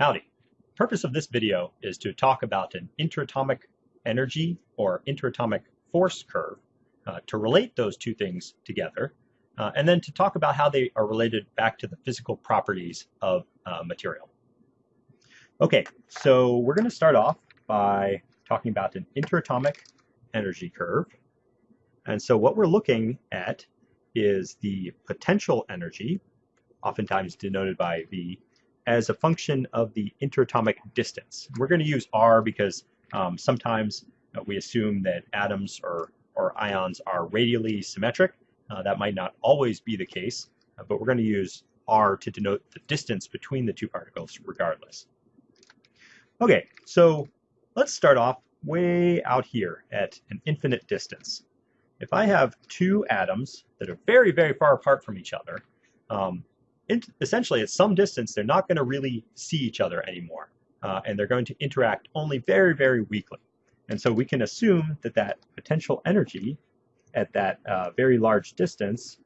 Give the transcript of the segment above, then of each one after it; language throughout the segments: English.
Howdy. Purpose of this video is to talk about an interatomic energy or interatomic force curve, uh, to relate those two things together, uh, and then to talk about how they are related back to the physical properties of uh, material. Okay, so we're going to start off by talking about an interatomic energy curve. And so what we're looking at is the potential energy, oftentimes denoted by V, as a function of the interatomic distance. We're going to use R because um, sometimes uh, we assume that atoms or, or ions are radially symmetric. Uh, that might not always be the case, uh, but we're going to use R to denote the distance between the two particles regardless. Okay, so let's start off way out here at an infinite distance. If I have two atoms that are very, very far apart from each other, um, essentially at some distance, they're not going to really see each other anymore. Uh, and they're going to interact only very, very weakly. And so we can assume that that potential energy at that uh, very large distance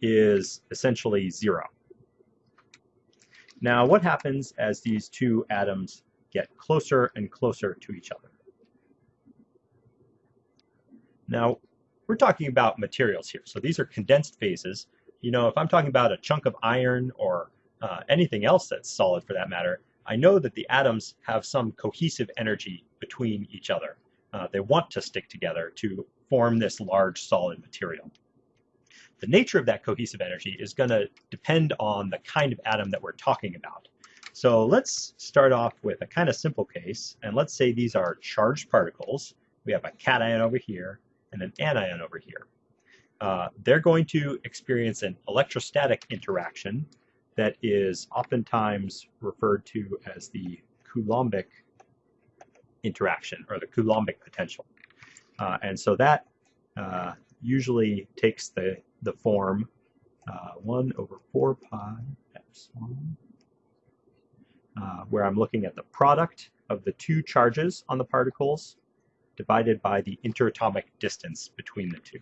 is essentially zero. Now, what happens as these two atoms get closer and closer to each other? Now, we're talking about materials here. So these are condensed phases you know, if I'm talking about a chunk of iron or uh, anything else that's solid for that matter, I know that the atoms have some cohesive energy between each other. Uh, they want to stick together to form this large solid material. The nature of that cohesive energy is going to depend on the kind of atom that we're talking about. So let's start off with a kind of simple case, and let's say these are charged particles. We have a cation over here and an anion over here uh, they're going to experience an electrostatic interaction that is oftentimes referred to as the Coulombic interaction or the Coulombic potential. Uh, and so that uh, usually takes the, the form uh, 1 over 4 pi epsilon, uh, where I'm looking at the product of the two charges on the particles divided by the interatomic distance between the two.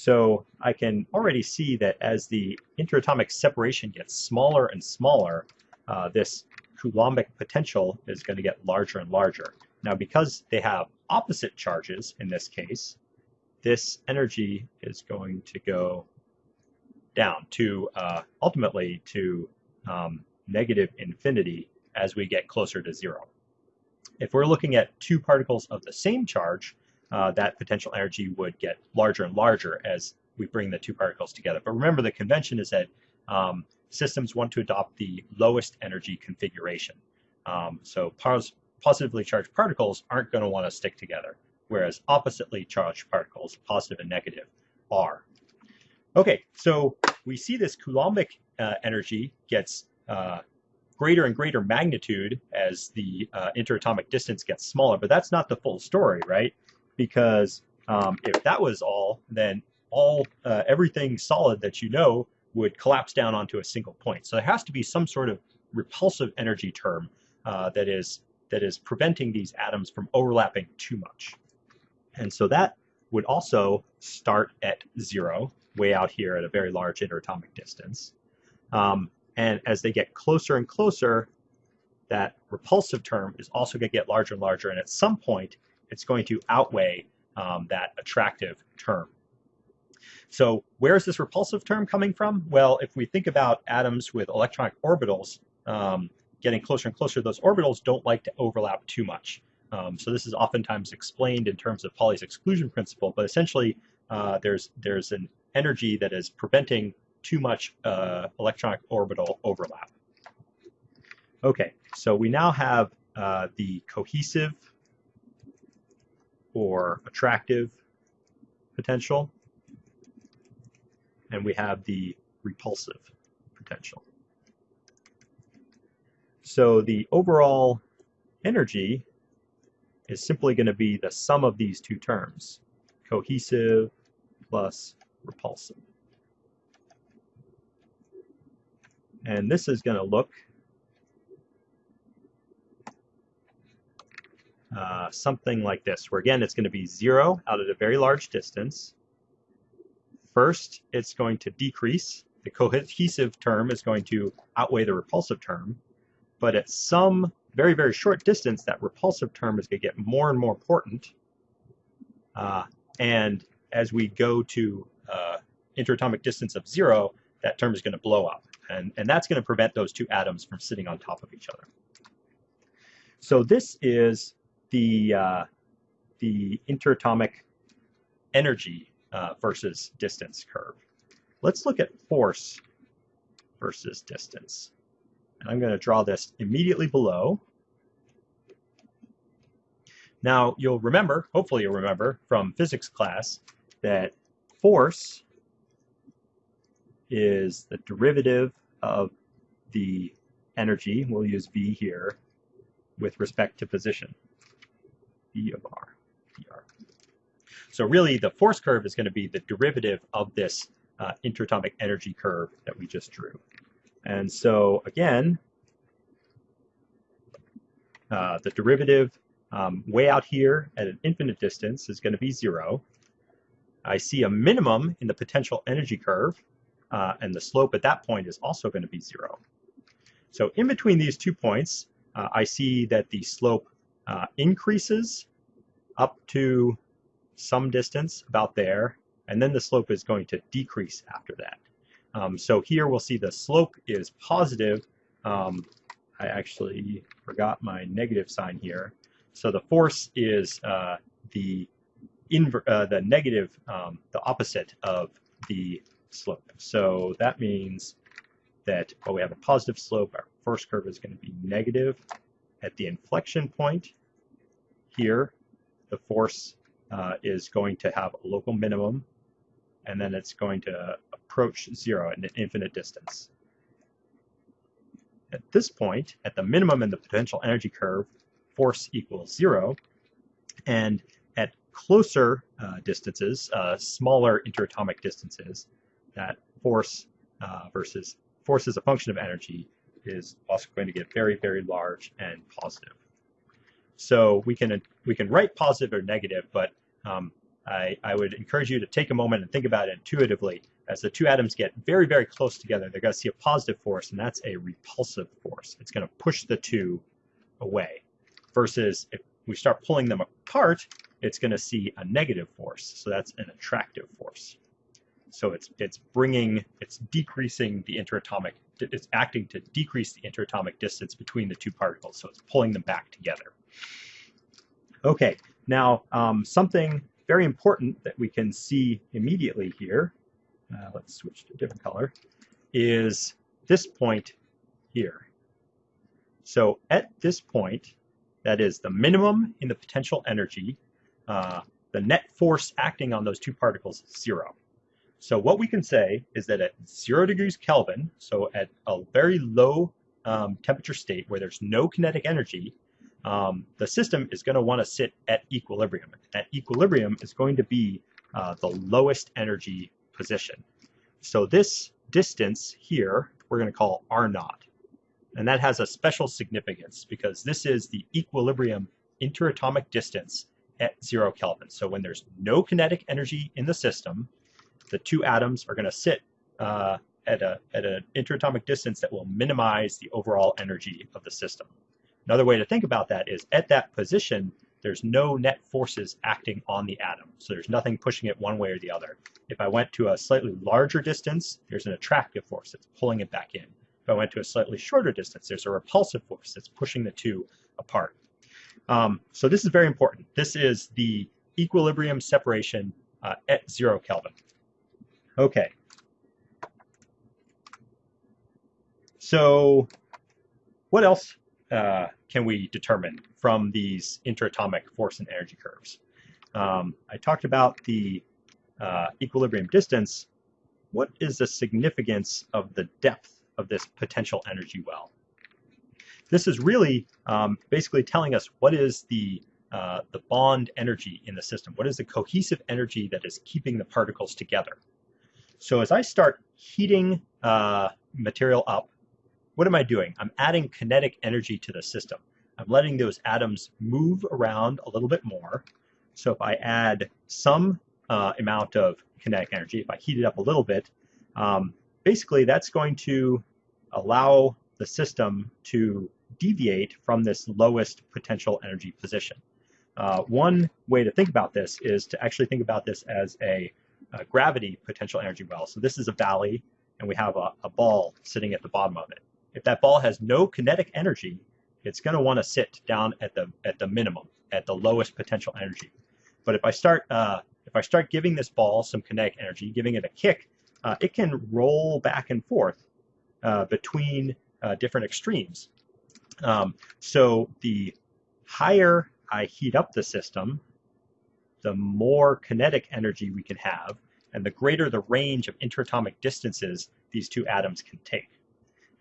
So I can already see that as the interatomic separation gets smaller and smaller, uh, this Coulombic potential is going to get larger and larger. Now, because they have opposite charges in this case, this energy is going to go down to uh, ultimately to um, negative infinity as we get closer to zero. If we're looking at two particles of the same charge, uh, that potential energy would get larger and larger as we bring the two particles together. But remember, the convention is that um, systems want to adopt the lowest energy configuration. Um, so pos positively charged particles aren't going to want to stick together, whereas oppositely charged particles, positive and negative, are. Okay, so we see this Coulombic uh, energy gets uh, greater and greater magnitude as the uh, interatomic distance gets smaller, but that's not the full story, right? Because um, if that was all, then all uh, everything solid that you know would collapse down onto a single point. So there has to be some sort of repulsive energy term uh, that is that is preventing these atoms from overlapping too much. And so that would also start at zero, way out here at a very large interatomic distance. Um, and as they get closer and closer, that repulsive term is also going to get larger and larger. And at some point, it's going to outweigh um, that attractive term. So where is this repulsive term coming from? Well, if we think about atoms with electronic orbitals um, getting closer and closer, those orbitals don't like to overlap too much. Um, so this is oftentimes explained in terms of Pauli's exclusion principle, but essentially uh, there's, there's an energy that is preventing too much uh, electronic orbital overlap. Okay, so we now have uh, the cohesive or attractive potential, and we have the repulsive potential. So the overall energy is simply going to be the sum of these two terms, cohesive plus repulsive. And this is going to look Uh, something like this, where again, it's going to be zero out at a very large distance. First, it's going to decrease the cohesive term is going to outweigh the repulsive term, but at some very, very short distance, that repulsive term is going to get more and more important. Uh, and as we go to uh, interatomic distance of zero, that term is going to blow up. And, and that's going to prevent those two atoms from sitting on top of each other. So this is the, uh, the interatomic energy uh, versus distance curve. Let's look at force versus distance. And I'm going to draw this immediately below. Now, you'll remember, hopefully you'll remember from physics class, that force is the derivative of the energy, we'll use V here, with respect to position, V of R, dr. So really the force curve is going to be the derivative of this uh, interatomic energy curve that we just drew. And so again, uh, the derivative um, way out here at an infinite distance is going to be zero. I see a minimum in the potential energy curve, uh, and the slope at that point is also going to be zero. So in between these two points, uh, I see that the slope uh, increases up to some distance about there, and then the slope is going to decrease after that. Um, so here we'll see the slope is positive. Um, I actually forgot my negative sign here. So the force is uh, the uh, the negative, um, the opposite of the slope. So that means that while we have a positive slope, our first curve is going to be negative. At the inflection point here, the force uh, is going to have a local minimum, and then it's going to approach zero at an infinite distance. At this point, at the minimum in the potential energy curve, force equals zero, and at closer uh, distances, uh, smaller interatomic distances, that force uh, versus force is a function of energy is also going to get very, very large and positive. So we can we can write positive or negative, but um, I, I would encourage you to take a moment and think about it intuitively. As the two atoms get very, very close together, they're going to see a positive force, and that's a repulsive force. It's going to push the two away. Versus if we start pulling them apart, it's going to see a negative force. So that's an attractive force. So it's it's bringing, it's decreasing the interatomic, it's acting to decrease the interatomic distance between the two particles. So it's pulling them back together. Okay, now um, something very important that we can see immediately here, uh, let's switch to a different color, is this point here. So at this point, that is the minimum in the potential energy, uh, the net force acting on those two particles is zero. So what we can say is that at zero degrees Kelvin, so at a very low um, temperature state where there's no kinetic energy, um, the system is going to want to sit at equilibrium. At equilibrium is going to be uh, the lowest energy position. So this distance here, we're going to call R naught. And that has a special significance because this is the equilibrium interatomic distance at zero Kelvin. So when there's no kinetic energy in the system, the two atoms are going to sit uh, at, a, at an interatomic distance that will minimize the overall energy of the system. Another way to think about that is at that position, there's no net forces acting on the atom. So there's nothing pushing it one way or the other. If I went to a slightly larger distance, there's an attractive force that's pulling it back in. If I went to a slightly shorter distance, there's a repulsive force that's pushing the two apart. Um, so this is very important. This is the equilibrium separation uh, at zero Kelvin. Okay. So what else uh, can we determine from these interatomic force and energy curves? Um, I talked about the uh, equilibrium distance. What is the significance of the depth of this potential energy well? This is really um, basically telling us what is the uh, the bond energy in the system. What is the cohesive energy that is keeping the particles together? So as I start heating uh, material up, what am I doing? I'm adding kinetic energy to the system. I'm letting those atoms move around a little bit more. So if I add some uh, amount of kinetic energy, if I heat it up a little bit, um, basically that's going to allow the system to deviate from this lowest potential energy position. Uh, one way to think about this is to actually think about this as a, a gravity potential energy well. So this is a valley and we have a, a ball sitting at the bottom of it. If that ball has no kinetic energy, it's going to want to sit down at the at the minimum, at the lowest potential energy. But if I start uh, if I start giving this ball some kinetic energy, giving it a kick, uh, it can roll back and forth uh, between uh, different extremes. Um, so the higher I heat up the system, the more kinetic energy we can have, and the greater the range of interatomic distances these two atoms can take.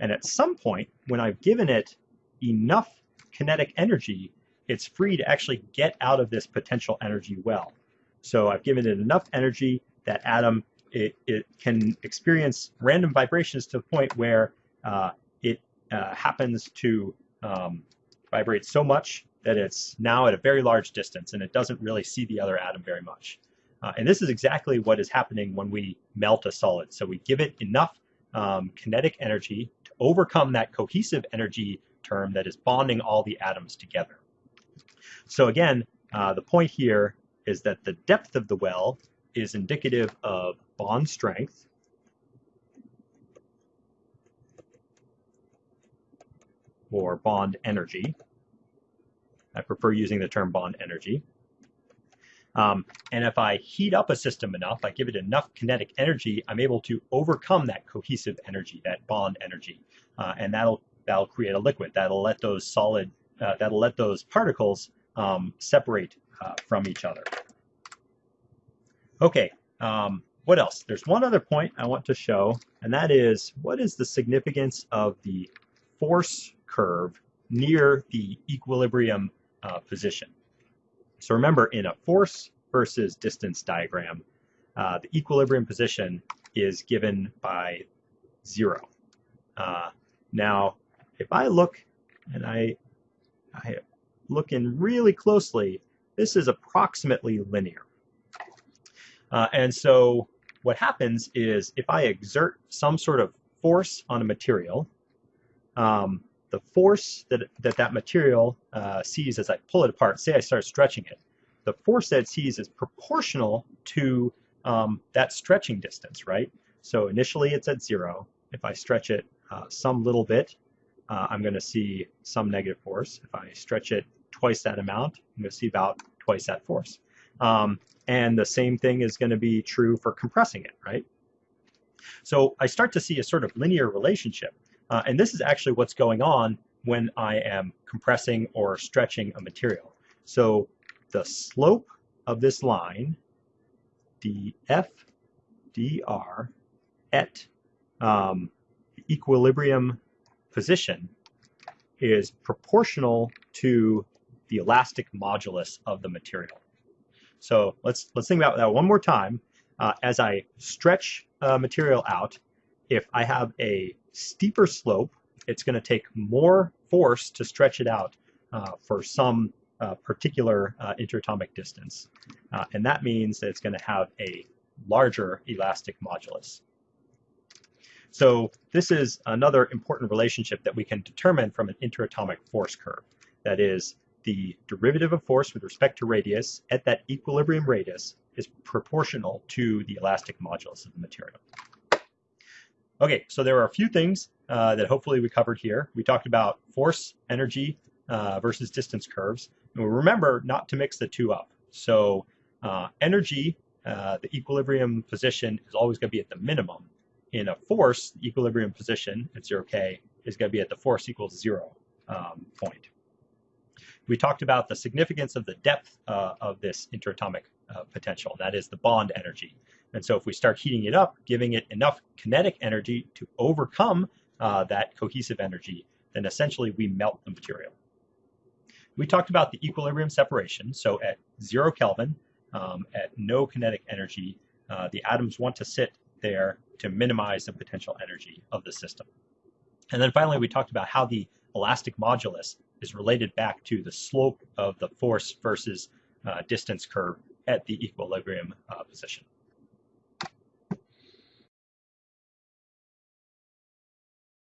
And at some point, when I've given it enough kinetic energy, it's free to actually get out of this potential energy well. So I've given it enough energy that atom it, it can experience random vibrations to the point where uh, it uh, happens to um, vibrate so much that it's now at a very large distance and it doesn't really see the other atom very much. Uh, and this is exactly what is happening when we melt a solid. So we give it enough um, kinetic energy to overcome that cohesive energy term that is bonding all the atoms together. So again, uh, the point here is that the depth of the well is indicative of bond strength or bond energy. I prefer using the term bond energy. Um, and if I heat up a system enough, I give it enough kinetic energy, I'm able to overcome that cohesive energy, that bond energy. Uh, and that'll, that'll create a liquid. That'll let those solid, uh, that'll let those particles um, separate uh, from each other. Okay, um, what else? There's one other point I want to show, and that is what is the significance of the force curve near the equilibrium uh, position. So remember, in a force versus distance diagram, uh, the equilibrium position is given by zero. Uh, now, if I look and I, I look in really closely, this is approximately linear. Uh, and so what happens is if I exert some sort of force on a material, um, the force that that, that material uh, sees as I pull it apart, say I start stretching it, the force that it sees is proportional to um, that stretching distance, right? So initially it's at zero. If I stretch it uh, some little bit, uh, I'm going to see some negative force. If I stretch it twice that amount, I'm going to see about twice that force. Um, and the same thing is going to be true for compressing it, right? So I start to see a sort of linear relationship. Uh, and this is actually what's going on when I am compressing or stretching a material. So the slope of this line, df dr at um, equilibrium position is proportional to the elastic modulus of the material. So let's let's think about that one more time. Uh, as I stretch a material out, if I have a steeper slope, it's going to take more force to stretch it out uh, for some uh, particular uh, interatomic distance. Uh, and that means that it's going to have a larger elastic modulus. So this is another important relationship that we can determine from an interatomic force curve. That is, the derivative of force with respect to radius at that equilibrium radius is proportional to the elastic modulus of the material. Okay, so there are a few things uh, that hopefully we covered here. We talked about force, energy uh, versus distance curves. And remember not to mix the two up. So uh, energy, uh, the equilibrium position is always going to be at the minimum. In a force, equilibrium position at 0k is going to be at the force equals zero um, point. We talked about the significance of the depth uh, of this interatomic uh, potential, that is the bond energy. And so if we start heating it up, giving it enough kinetic energy to overcome uh, that cohesive energy, then essentially we melt the material. We talked about the equilibrium separation. So at zero Kelvin, um, at no kinetic energy, uh, the atoms want to sit there to minimize the potential energy of the system. And then finally, we talked about how the elastic modulus is related back to the slope of the force versus uh, distance curve at the equilibrium uh, position.